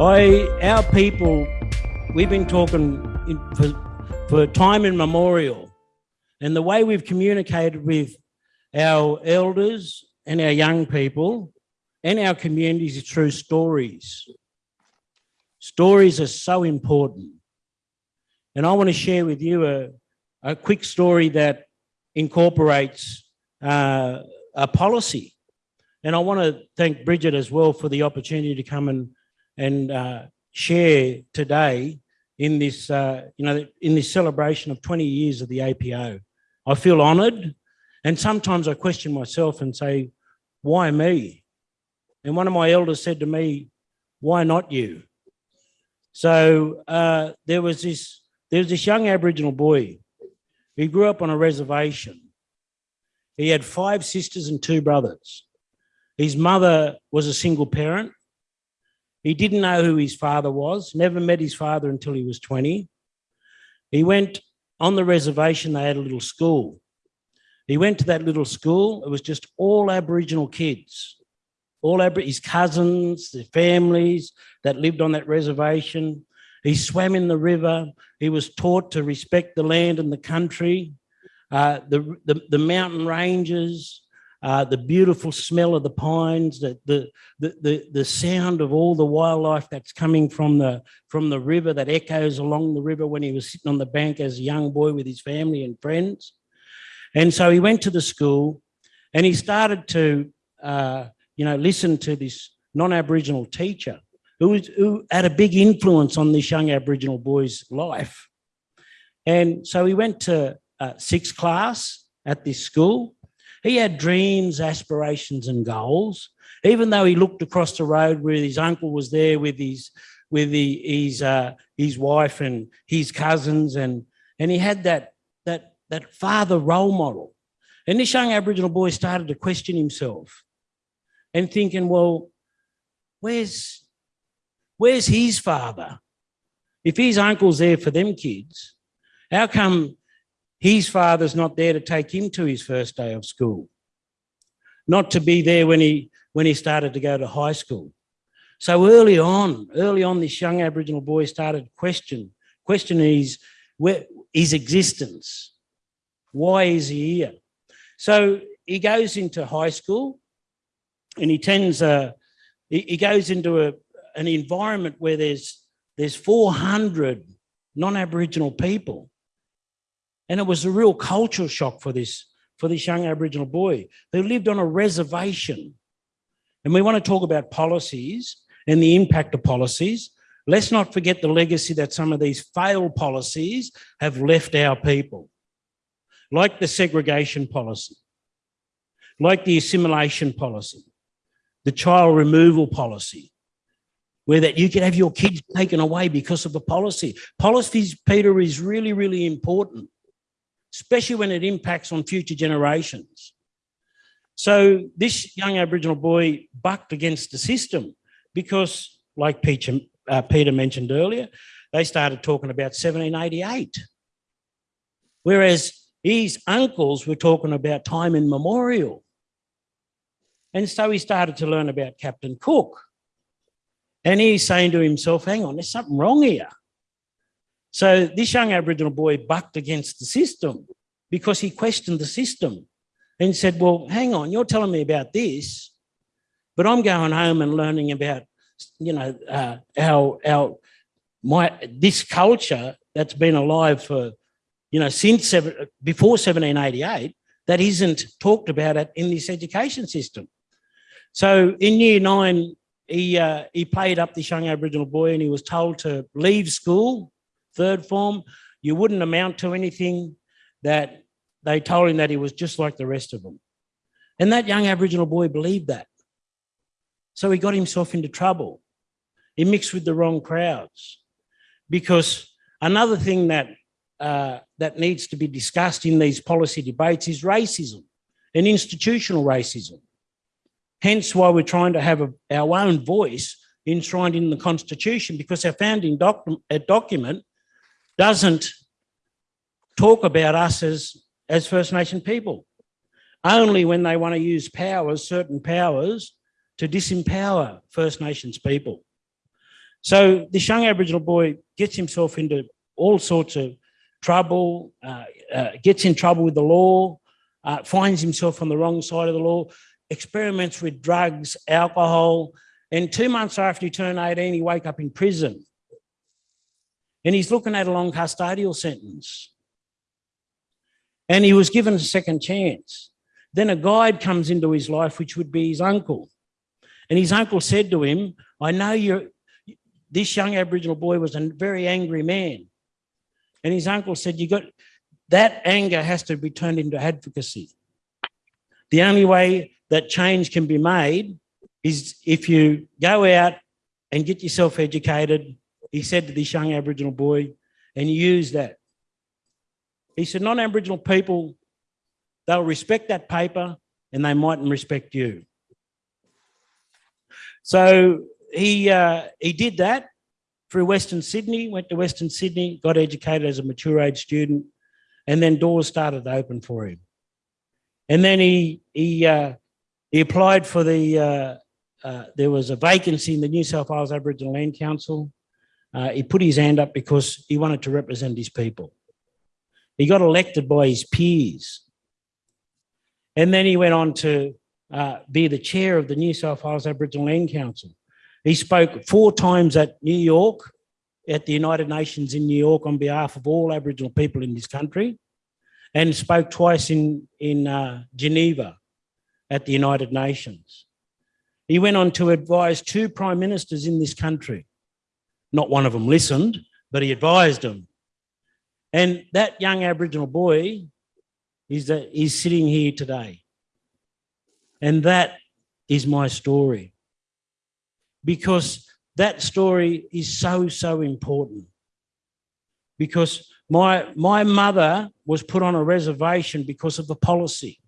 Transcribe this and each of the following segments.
I, our people, we've been talking in, for, for time immemorial, and the way we've communicated with our elders and our young people and our communities is through stories. Stories are so important. And I want to share with you a, a quick story that incorporates uh, a policy. And I want to thank Bridget as well for the opportunity to come and and uh, share today in this, uh, you know, in this celebration of 20 years of the APO. I feel honoured, and sometimes I question myself and say, why me? And one of my elders said to me, why not you? So uh, there was this, there was this young Aboriginal boy. He grew up on a reservation. He had five sisters and two brothers. His mother was a single parent he didn't know who his father was, never met his father until he was 20. He went on the reservation, they had a little school. He went to that little school, it was just all Aboriginal kids, all Ab his cousins, the families that lived on that reservation. He swam in the river, he was taught to respect the land and the country, uh, the, the, the mountain ranges, uh, the beautiful smell of the pines, the, the, the, the, sound of all the wildlife that's coming from the, from the river that echoes along the river when he was sitting on the bank as a young boy with his family and friends. And so he went to the school and he started to, uh, you know, listen to this non-Aboriginal teacher who, was, who had a big influence on this young Aboriginal boy's life. And so he went to uh, sixth class at this school he had dreams, aspirations and goals. Even though he looked across the road where his uncle was there with his with the, his uh, his wife and his cousins and and he had that that that father role model. And this young Aboriginal boy started to question himself and thinking, well, where's where's his father? If his uncle's there for them kids, how come his father's not there to take him to his first day of school, not to be there when he, when he started to go to high school. So early on, early on, this young Aboriginal boy started question, questioning his, where, his existence. Why is he here? So he goes into high school and he tends, uh, he, he goes into a, an environment where there's, there's 400 non-Aboriginal people. And it was a real cultural shock for this, for this young Aboriginal boy who lived on a reservation. And we want to talk about policies and the impact of policies. Let's not forget the legacy that some of these failed policies have left our people, like the segregation policy, like the assimilation policy, the child removal policy, where that you could have your kids taken away because of the policy. Policies, Peter, is really, really important especially when it impacts on future generations. So this young Aboriginal boy bucked against the system because, like Peter, uh, Peter mentioned earlier, they started talking about 1788. Whereas his uncles were talking about time immemorial. And so he started to learn about Captain Cook. And he's saying to himself, hang on, there's something wrong here. So this young Aboriginal boy bucked against the system because he questioned the system and said, well, hang on, you're telling me about this, but I'm going home and learning about, you know, uh, our, our, my, this culture that's been alive for, you know, since seven, before 1788, that isn't talked about it in this education system. So in year nine, he, uh, he played up this young Aboriginal boy and he was told to leave school third form, you wouldn't amount to anything, that they told him that he was just like the rest of them. And that young Aboriginal boy believed that. So he got himself into trouble. He mixed with the wrong crowds. Because another thing that, uh, that needs to be discussed in these policy debates is racism and institutional racism. Hence why we're trying to have a, our own voice enshrined in the Constitution because our founding doc document doesn't talk about us as, as First Nation people. Only when they want to use powers, certain powers, to disempower First Nations people. So this young Aboriginal boy gets himself into all sorts of trouble, uh, uh, gets in trouble with the law, uh, finds himself on the wrong side of the law, experiments with drugs, alcohol, and two months after he turned 18, he woke up in prison. And he's looking at a long custodial sentence. And he was given a second chance. Then a guide comes into his life, which would be his uncle. And his uncle said to him, I know you're, this young Aboriginal boy was a very angry man. And his uncle said, you got, that anger has to be turned into advocacy. The only way that change can be made is if you go out and get yourself educated, he said to this young Aboriginal boy, and use that. He said, non-Aboriginal people, they'll respect that paper and they mightn't respect you. So he, uh, he did that through Western Sydney, went to Western Sydney, got educated as a mature age student, and then doors started to open for him. And then he, he, uh, he applied for the, uh, uh, there was a vacancy in the New South Wales Aboriginal Land Council. Uh, he put his hand up because he wanted to represent his people. He got elected by his peers. And then he went on to uh, be the chair of the New South Wales Aboriginal Land Council. He spoke four times at New York, at the United Nations in New York on behalf of all Aboriginal people in this country, and spoke twice in, in uh, Geneva at the United Nations. He went on to advise two prime ministers in this country. Not one of them listened, but he advised them. And that young Aboriginal boy is, is sitting here today. And that is my story. Because that story is so, so important. Because my, my mother was put on a reservation because of the policy.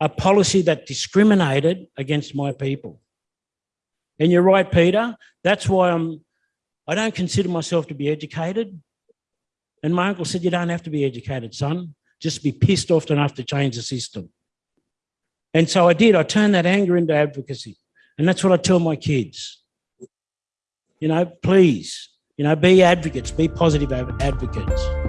A policy that discriminated against my people. And you're right, Peter, that's why I'm, I don't consider myself to be educated. And my uncle said, you don't have to be educated, son. Just be pissed off enough to change the system. And so I did. I turned that anger into advocacy. And that's what I tell my kids. You know, please, you know, be advocates, be positive advocates.